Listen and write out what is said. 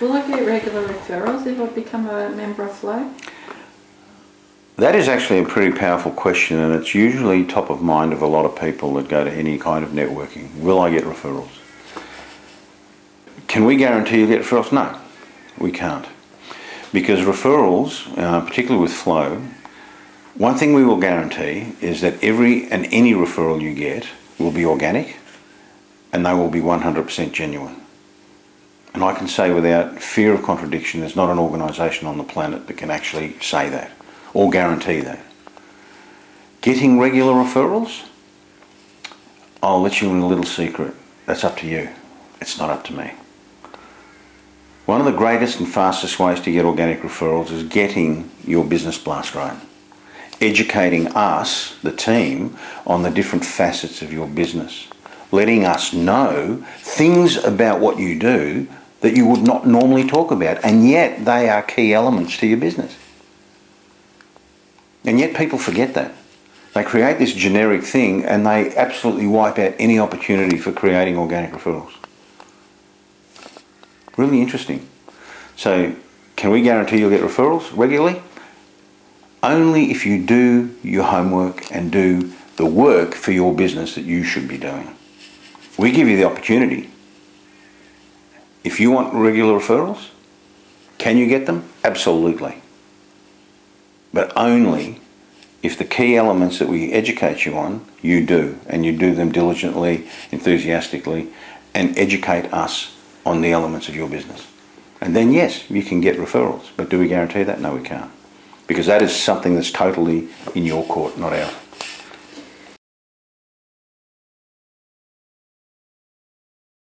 Will I get regular referrals if I become a member of Flow? That is actually a pretty powerful question and it's usually top of mind of a lot of people that go to any kind of networking. Will I get referrals? Can we guarantee you get referrals? No, we can't. Because referrals, uh, particularly with Flow, one thing we will guarantee is that every and any referral you get will be organic and they will be 100% genuine. And I can say without fear of contradiction, there's not an organisation on the planet that can actually say that or guarantee that. Getting regular referrals, I'll let you in a little secret. That's up to you. It's not up to me. One of the greatest and fastest ways to get organic referrals is getting your business blast right educating us, the team, on the different facets of your business. Letting us know things about what you do that you would not normally talk about, and yet they are key elements to your business. And yet people forget that. They create this generic thing and they absolutely wipe out any opportunity for creating organic referrals. Really interesting. So, can we guarantee you'll get referrals regularly? only if you do your homework and do the work for your business that you should be doing. We give you the opportunity. If you want regular referrals, can you get them? Absolutely. But only if the key elements that we educate you on, you do, and you do them diligently, enthusiastically, and educate us on the elements of your business. And then yes, you can get referrals. But do we guarantee that? No, we can't because that is something that's totally in your court, not ours.